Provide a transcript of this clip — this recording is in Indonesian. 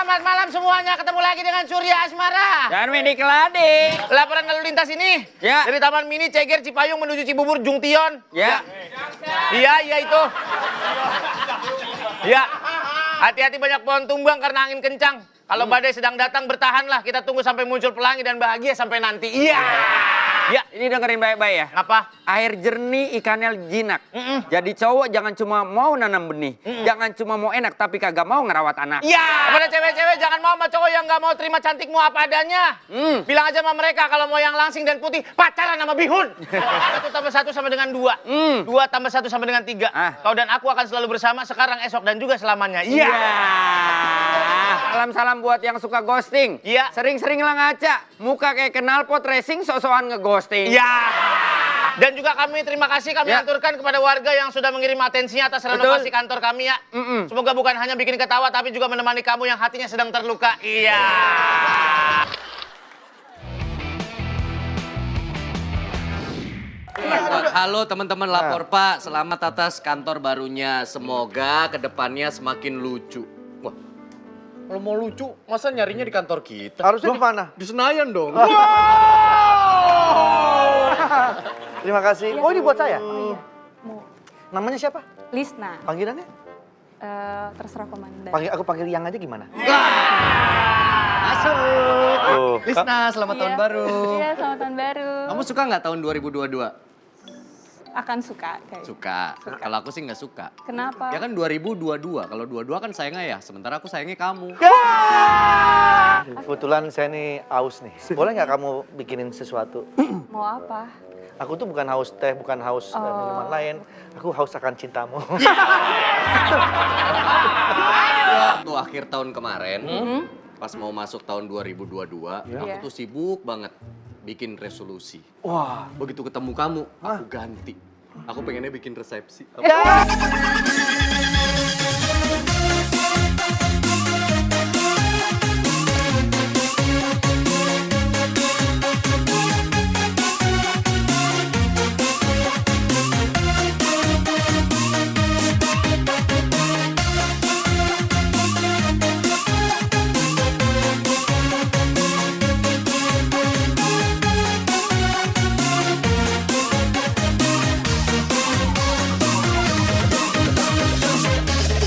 Selamat malam semuanya, ketemu lagi dengan Surya Asmara. Dan Wendy Keladi. Laporan lalu lintas ini Ya. dari Taman Mini Ceger Cipayung menuju Cibubur Jungtion. Ya. Iya, iya itu. Ya. Hati-hati banyak pohon tumbang karena angin kencang. Kalau badai sedang datang bertahanlah. Kita tunggu sampai muncul pelangi dan bahagia sampai nanti. Iya. Ya. Ini dengerin baik-baik ya. Apa? Air jernih, ikannya jinak. Jadi cowok jangan cuma mau nanam benih. Jangan cuma mau enak, tapi kagak mau ngerawat anak. Iya. Kepada cewek-cewek jangan mau sama cowok yang nggak mau terima cantikmu apa adanya. Hmm. Bilang aja sama mereka kalau mau yang langsing dan putih pacaran sama bihun. satu tambah satu sama dengan dua. Hmm. Dua tambah satu sama dengan tiga. Ah. Kau dan aku akan selalu bersama sekarang, esok dan juga selamanya. Iya. Salam-salam buat yang suka ghosting. Iya. Sering-seringlah ngaca. Muka kayak kenal pot racing, sok-sokan ngeghosting. Iya. Dan juga kami terima kasih kami Ya. aturkan kepada warga yang sudah mengirim atensinya atas Betul. renovasi kantor kami ya. Mm-mm. Semoga bukan hanya bikin ketawa tapi juga menemani kamu yang hatinya sedang terluka. Iya. Halo teman-teman lapor Pak, selamat atas kantor barunya. Semoga ke depannya semakin lucu. Kalau mau lucu, masa nyarinya di kantor kita? Harusnya di mana? Di Senayan dong. Terima kasih. Oh ini buat saya. Oh iya, mau Namanya siapa? Lisna. Panggilannya? Eh, terserah komandan. Panggil aku panggil yang aja gimana? Masuk. Oh, Lisna, selamat tahun Iya. baru. Iya, selamat tahun baru. Kamu suka nggak tahun 2022? Akan suka kayak. Suka. Kalau aku sih nggak suka. Kenapa? Ya kan 2022. Kalau 22 kan sayangnya ya, sementara aku sayangnya kamu. Kebetulan saya nih haus nih. Boleh nggak kamu bikinin sesuatu? Mau apa? Aku tuh bukan haus teh, bukan haus eh, Oh. minuman lain. Aku haus akan cintamu. Waktu akhir tahun kemarin, Hmm? pas mau masuk tahun 2022, aku Iya. tuh sibuk banget bikin resolusi. Wah. Begitu ketemu kamu, aku ganti. Aku pengennya bikin resepsi. Ya.